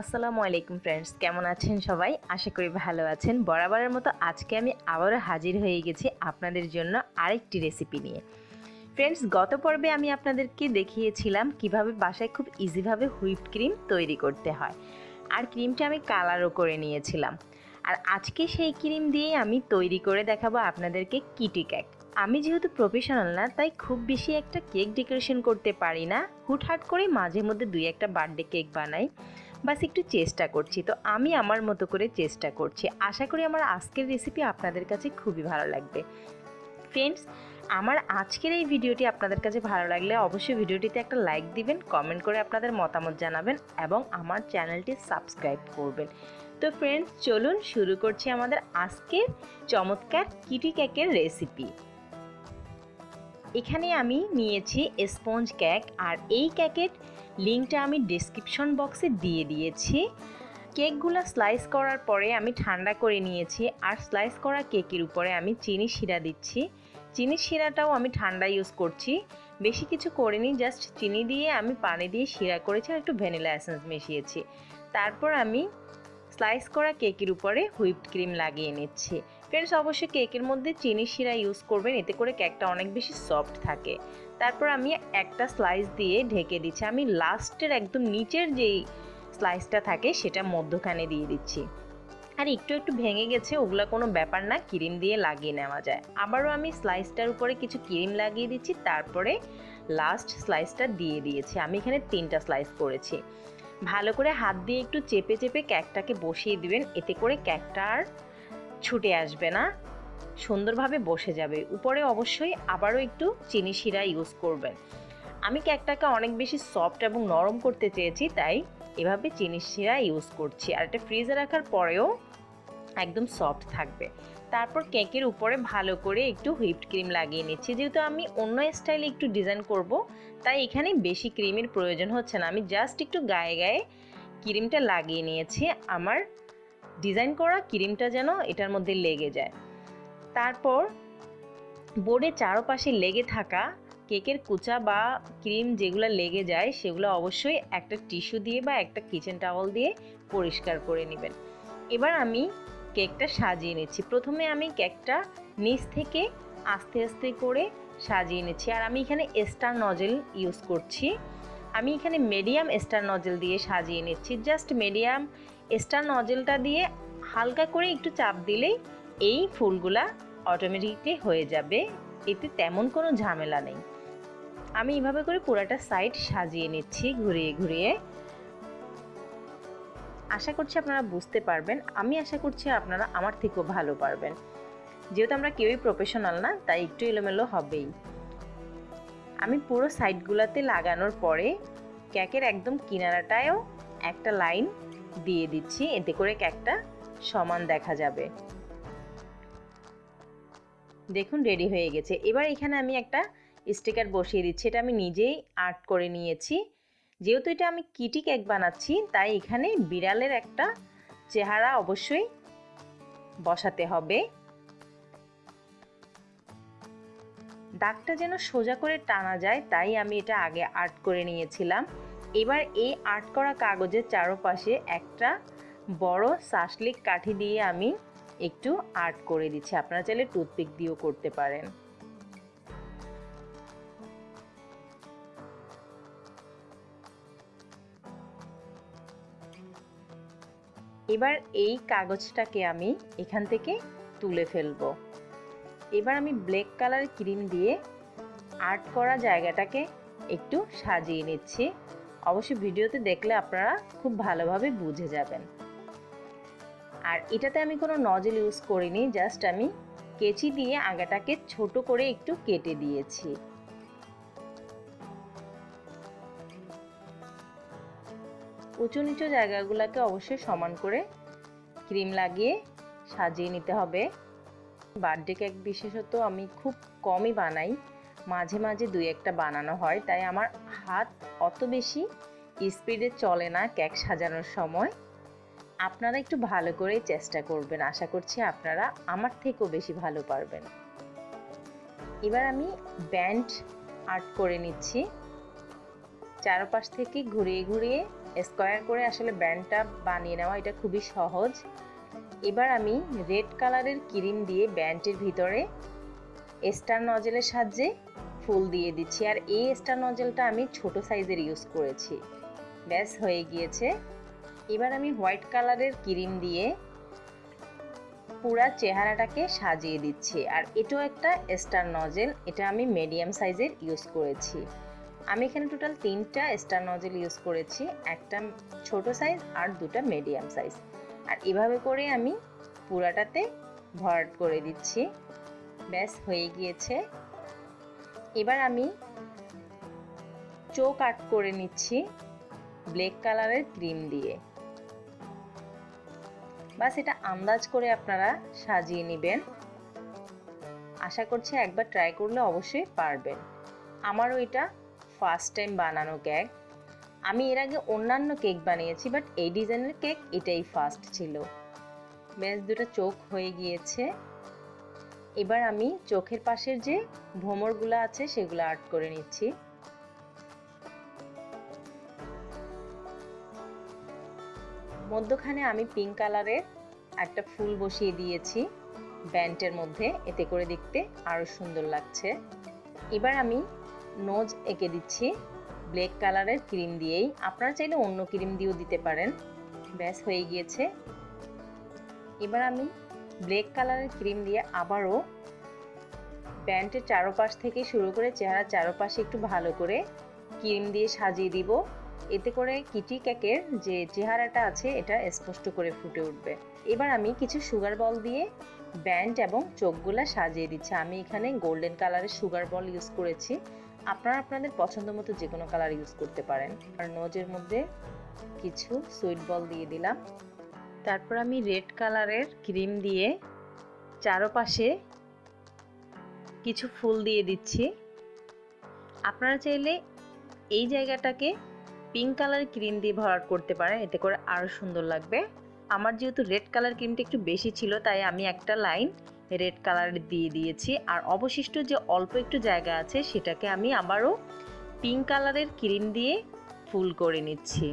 আসসালামু আলাইকুম ফ্রেন্ডস কেমন আছেন সবাই? আশা করি ভালো আছেন। বরাবরের মতো আজকে আমি আবারও হাজির হয়ে গেছি আপনাদের জন্য আরেকটি রেসিপি নিয়ে। ফ্রেন্ডস গত পর্বে আমি আপনাদেরকে দেখিয়েছিলাম কীভাবে বাসায় খুব ইজিভাবে হুইপড ক্রিম তৈরি করতে হয়। আর ক্রিমটা আমি কালারও করে নিয়েছিলাম। আর আজকে সেই ক্রিম দিয়েই আমি তৈরি করে দেখাবো আপনাদেরকে কিটি কেক আমি যেহেতু প্রফেশনাল না, তাই খুব বেশি একটা কেক ডেকোরেশন করতে পারি না। হুটহাট করে মাঝে মধ্যে দুই একটা বার্থডে কেক বানাই। বাস একটু চেষ্টা করছি। তো আমি আমার মতো করে চেষ্টা করছি। আশা করি আমার আজকের রেসিপি আপনাদের কাছে খুবই ভালো লাগবে। ফ্রেন্ডস আমার আজকের এই ভিডিওটি আপনাদের কাছে ভালো লাগলে অবশ্যই ভিডিওটিতে একটা লাইক দিবেন কমেন্ট করে আপনাদের মতামত জানাবেন এবং আমার চ্যানেলটি সাবস্ক্রাইব করবেন। তো ফ্রেন্ডস চলুন শুরু করছি আমাদের আজকের চমৎকার কিটি কেকের রেসিপি এখানে আমি নিয়েছি স্পঞ্জ কেক আর এই কেকের লিঙ্কটা আমি ডিসক্রিপশন বক্সে দিয়ে দিয়েছি। কেকগুলো স্লাইস করার পরে আমি ঠান্ডা করে নিয়েছি আর স্লাইস করা কেকের উপরে আমি চিনি শিরা দিচ্ছি। চিনি শিরাটাও আমি ঠান্ডা ইউজ করছি। বেশি কিছু করিনি জাস্ট চিনি দিয়ে আমি পানি দিয়ে শিরা করেছি আর একটু ভ্যানিলা এসেন্স মিশিয়েছি। তারপর আমি স্লাইস করা কেকের উপরে হুইপড ক্রিম লাগিয়ে নিচ্ছি। ফ্রেন্ডস অবশ্যই কেকের মধ্যে চিনি শিরা ইউজ করবেন, এতে করে কেকটা অনেক বেশি সফট থাকে। তারপর আমি একটা স্লাইস দিয়ে ঢেকে দিচ্ছি। আমি লাস্টের একদম নিচের যেই স্লাইসটা থাকে, সেটা মধ্যখানে দিয়ে দিচ্ছি। আর একটু একটু ভেঙে গেছে, ওগুলো কোনো ব্যাপার না, ক্রিম দিয়ে লাগিয়ে নেওয়া যায়। আবারও আমি স্লাইসটার উপরে কিছু ক্রিম লাগিয়ে দিচ্ছি, তারপরে লাস্ট স্লাইসটা দিয়ে দিয়েছি। আমি এখানে তিনটা স্লাইস করেছি। ভালো করে হাত দিয়ে একটু চেপে চেপে ক্যাকটাকে বসিয়ে দিবেন, এতে করে ক্যাকটা আর ছুটে আসবে না। সুন্দরভাবে বসে যাবে। উপরে অবশ্যই আবারও একটু চিনি শিরা ইউজ করবেন। আমি কেকটাকে অনেক বেশি সফট এবং নরম করতে চেয়েছি, তাই এভাবে চিনি শিরা ইউজ করছি। আর এটা ফ্রিজে রাখার পরেও একদম সফট থাকবে। তারপর কেকের উপরে ভালো করে একটু হুইপড ক্রিম লাগিয়ে নিচ্ছি। যেহেতু আমি অন্য স্টাইলে একটু ডিজাইন করব, তাই এখানে বেশি ক্রিমের প্রয়োজন হচ্ছে না। আমি জাস্ট একটু গায়ে গায়ে ক্রিমটা লাগিয়ে নিয়েছি। আমার ডিজাইন করা ক্রিমটা যেন এটার মধ্যে লেগে যায়। তারপর বোর্ডে চারপাশে লেগে থাকা কেকের কুচা বা ক্রিম যেগুলো লেগে যায়, সেগুলো অবশ্যই একটা টিস্যু দিয়ে বা একটা কিচেন টাওয়াল দিয়ে পরিষ্কার করে নেবেন। এবার আমি কেকটা সাজিয়ে নিচ্ছি। প্রথমে আমি কেকটা নিচ থেকে আস্তে আস্তে করে সাজিয়ে নিচ্ছি। আর আমি এখানে স্টার নজেল ইউজ করছি। আমি এখানে মিডিয়াম স্টার নজেল দিয়ে সাজিয়ে নিচ্ছি। জাস্ট মিডিয়াম স্টার নজেলটা দিয়ে হালকা করে একটু চাপ দিলেই এই ফুলগুলা অটোমেটিকলি হয়ে যাবে, এতে তেমন কোনো ঝামেলা নেই। আমি এইভাবে করে পুরাটা সাইড সাজিয়ে নিচ্ছি ঘুরিয়ে ঘুরিয়ে। আশা করছি আপনারা বুঝতে পারবেন। আমি আশা করছি আপনারা আমার থেকেও ভালো পারবেন। যেহেতু আমরা কেউই প্রফেশনাল না, তাই একটু এলোমেলো হবেই। আমি পুরো সাইডগুলোতে লাগানোর পরে ক্যাকের একদম কিনারাটায়ও একটা লাইন দিয়ে দিচ্ছি। এতে করে ক্যাকটা সমান দেখা যাবে। দেখুন রেডি হয়ে গেছে। এবার এখানে আমি একটা স্টিকার বসিয়ে দিচ্ছি। এটা আমি নিজেই আর্ট করে নিয়েছি। যেহেতু এটা আমি কিটি কেক বানাচ্ছি, তাই এখানে বিড়ালের একটা চেহারা অবশ্যই বসাতে হবে। দাগটা যেন সোজা করে টানা যায়, তাই আমি এটা আগে আর্ট করে নিয়েছিলাম। এবার এই আর্ট করা কাগজের চারপাশে একটা বড় শাসলিক কাঠি দিয়ে আমি একটু আর্ট করে দিচ্ছি। আপনারা চাইলে টুথপিক দিয়েও করতে পারেন। এবার এই কাগজটাকে আমি এখান থেকে তুলে ফেলব। এবার আমি ব্ল্যাক কালার ক্রিম দিয়ে আর্ট করা জায়গাটাকে একটু সাজিয়ে নিচ্ছি। অবশ্যই ভিডিওতে দেখলে আপনারা খুব ভালোভাবে বুঝে যাবেন। আর এটাতে আমি কোনো নজেল ইউজ করিনি জাস্ট আমি কেচি দিয়ে আগাটাকে ছোট করে একটু কেটে দিয়েছি। উঁচু নিচু জায়গাগুলোকে অবশ্যই সমান করে ক্রিম লাগিয়ে সাজিয়ে নিতে হবে। বার্থডে কেক বিশেষত আমি খুব কমই বানাই, মাঝে মাঝে দুই একটা বানানো হয়, তাই আমার হাত অত বেশি স্পিডে চলে না কেক সাজানোর সময়। আপনারা একটু ভালো করে চেষ্টা করবেন। আশা করছি আপনারা আমার থেকেও বেশি ভালো পারবেন। এবার আমি ব্যান্ড আর্ট করে নিচ্ছি। চারপাশ থেকে ঘুরিয়ে ঘুরিয়ে স্কোয়ার করে আসলে ব্যান্ডটা বানিয়ে নেওয়া, এটা খুবই সহজ। এবার আমি রেড কালারের ক্রিম দিয়ে ব্যান্ডের ভিতরে স্টার নজেলের সাহায্যে ফুল দিয়ে দিচ্ছি। আর এই স্টার নজেলটা আমি ছোট সাইজের ইউজ করেছি। ব্যাস, হয়ে গিয়েছে। এবার আমি হোয়াইট কালারের ক্রিম দিয়ে পুরা চেহারাটাকে সাজিয়ে দিচ্ছি। আর এটাও একটা স্টার নজেল, এটা আমি মিডিয়াম সাইজের ইউজ করেছি। আমি এখানে টোটাল তিনটা স্টার নজেল ইউজ করেছি, একটা ছোট সাইজ আর দুটা মিডিয়াম সাইজ। আর এভাবে করে আমি পুরাটাতে ভরাট করে দিচ্ছি। ব্যাস, হয়ে গিয়েছে। এবার আমি চোখ আট করে নিচ্ছি ব্ল্যাক কালারের ক্রিম দিয়ে। বাস এটা আন্দাজ করে আপনারা সাজিয়ে নেবেন। আশা করছি একবার ট্রাই করলে অবশ্যই পারবেন। আমারও এটা ফার্স্ট টাইম বানানো কেক আমি এর আগে অন্যান্য কেক বানিয়েছি বাট এই ডিজাইনের কেক এটাই ফার্স্ট ছিল। বেশ দুটো চোখ হয়ে গিয়েছে। এবার আমি চোখের পাশের যে ভ্রমরগুলো আছে, সেগুলো আর্ট করে নিচ্ছি। মধ্যখানে আমি পিঙ্ক কালারের একটা ফুল বসিয়ে দিয়েছি ব্যান্ডের মধ্যে, এতে করে দেখতে আরও সুন্দর লাগছে। এবার আমি নোজ এঁকে দিচ্ছি ব্ল্যাক কালারের ক্রিম দিয়েই। আপনারা চাইলে অন্য ক্রিম দিয়েও দিতে পারেন। ব্যাস, হয়ে গিয়েছে। এবার আমি ব্ল্যাক কালারের ক্রিম দিয়ে আবারও প্যান্টের চারোপাশ থেকে শুরু করে চেহারার চারোপাশে একটু ভালো করে ক্রিম দিয়ে সাজিয়ে দিব। এতে করে কিটি কেকের যে চেহারাটা আছে, এটা স্পষ্ট করে ফুটে উঠবে। এবার আমি কিছু সুগার বল দিয়ে ব্যান্ড এবং চোখগুলা সাজিয়ে দিচ্ছি। আমি এখানে গোল্ডেন কালারের সুগার বল ইউজ করেছি। আপনারা আপনাদের পছন্দ মতো যে কোনো কালার ইউজ করতে পারেন। আর নোজের মধ্যে কিছু সুইট বল দিয়ে দিলাম। তারপর আমি রেড কালারের ক্রিম দিয়ে চারপাশে কিছু ফুল দিয়ে দিচ্ছি। আপনারা চাইলে এই জায়গাটাকে পিঙ্ক কালার ক্রিম দিয়ে ভরাট করতে পারেন, এতে করে আরও সুন্দর লাগবে। আমার যেহেতু রেড কালার ক্রিমটা একটু বেশি ছিল, তাই আমি একটা লাইন রেড কালার দিয়ে দিয়েছি। আর অবশিষ্ট যে অল্প একটু জায়গা আছে, সেটাকে আমি আবারও পিঙ্ক কালারের ক্রিম দিয়ে ফুল করে নিচ্ছি।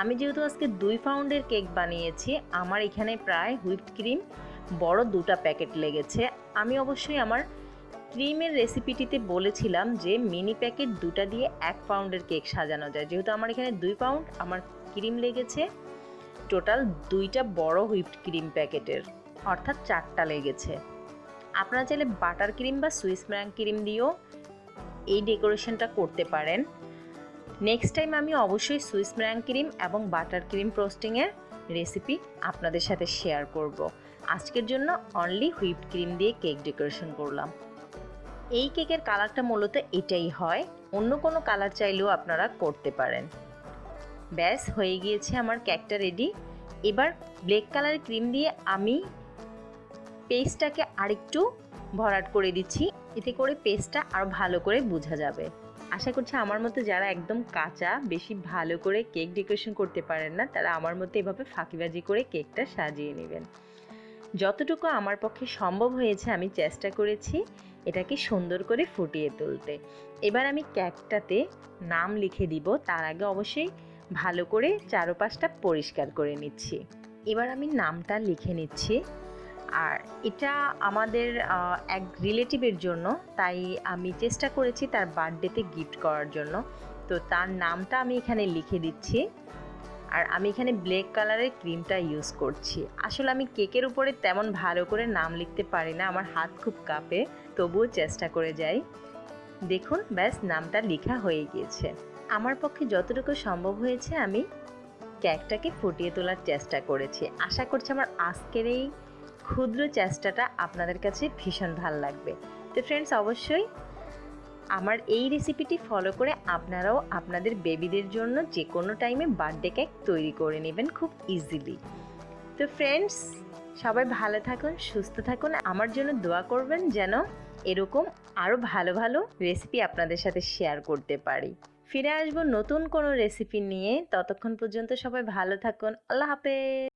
আমি যেহেতু আজকে দুই পাউন্ডের কেক বানিয়েছি, আমার এখানে প্রায় হুইপড ক্রিম বড় দুটা প্যাকেট লেগেছে। আমি অবশ্যই আমার ক্রিমের রেসিপিটিতে বলেছিলাম যে মিনি প্যাকেট দুটা দিয়ে এক পাউন্ডের কেক সাজানো যায়। যেহেতু আমার এখানে দুই পাউন্ড, আমার ক্রিম লেগেছে। টোটাল দুইটা বড় হুইপড ক্রিম প্যাকেটের, অর্থাৎ চারটা লেগেছে। আপনারা চাইলে বাটার ক্রিম বা সুইস ম্যাং ক্রিম দিয়েও এই ডেকোরেশনটা করতে পারেন। নেক্সট টাইম আমি অবশ্যই সুইস ম্যাং ক্রিম এবং বাটার ক্রিম প্রোস্টিংয়ের রেসিপি আপনাদের সাথে শেয়ার করব। আজকের জন্য অনলি হুইপড ক্রিম দিয়ে কেক ডেকোরেশন করলাম। এই কেকের কালারটা মূলত এটাই হয়। অন্য কোনো কালার চাইলেও আপনারা করতে পারেন। ব্যাস, হয়ে গিয়েছে আমার কেকটা রেডি এবার ব্ল্যাক কালার ক্রিম দিয়ে আমি পেস্টটাকে আরেকটু ভরাট করে দিচ্ছি। এতে করে পেস্টটা আরও ভালো করে বোঝা যাবে। আশা করছি আমার মতো যারা একদম কাঁচা, বেশি ভালো করে কেক ডেকোরেশন করতে পারেন না, তারা আমার মতো এভাবে ফাঁকিবাজি করে কেকটা সাজিয়ে নেবেন। যতটুকু আমার পক্ষে সম্ভব হয়েছে আমি চেষ্টা করেছি। এটাকে সুন্দর করে ফুটিয়ে তুলতে। এবার আমি কেকটাতে নাম লিখে দিব, তার আগে অবশ্যই ভালো করে চারোপাশটা পরিষ্কার করে নিচ্ছি। এবার আমি নামটা লিখে নিচ্ছি। আর এটা আমাদের এক রিলেটিভের জন্য, তাই আমি চেষ্টা করেছি তার বার্থডেতে গিফট করার জন্য। তো তার নামটা আমি এখানে লিখে দিচ্ছি। আর আমি এখানে ব্ল্যাক কালারের ক্রিমটা ইউজ করছি। আসলে আমি কেকের উপরে তেমন ভালো করে নাম লিখতে পারি না, আমার হাত খুব কাঁপে, তবুও চেষ্টা করে যাই। দেখুন, ব্যাস, নামটা লেখা হয়ে গিয়েছে। আমার পক্ষে যতটুকু সম্ভব হয়েছে আমি কেকটাকে ফুটিয়ে তোলার চেষ্টা করেছি। আশা করছি আমার আজকের এই ক্ষুদ্র চেষ্টাটা আপনাদের কাছে ভীষণ ভালো লাগবে। তো ফ্রেন্ডস অবশ্যই আমার এই রেসিপিটি ফলো করে আপনারাও আপনাদের বেবিদের জন্য যে কোনো টাইমে বার্থডে কেক তৈরি করে নেবেন খুব ইজিলি তো ফ্রেন্ডস সবাই ভালো থাকুন, সুস্থ থাকুন। আমার জন্য দোয়া করবেন যেন এরকম আরও ভালো ভালো রেসিপি আপনাদের সাথে শেয়ার করতে পারি। ফিরে আসব নতুন কোনো রেসিপি নিয়ে। ততক্ষণ পর্যন্ত সবাই ভালো থাকুন। আল্লাহ হাফেজ।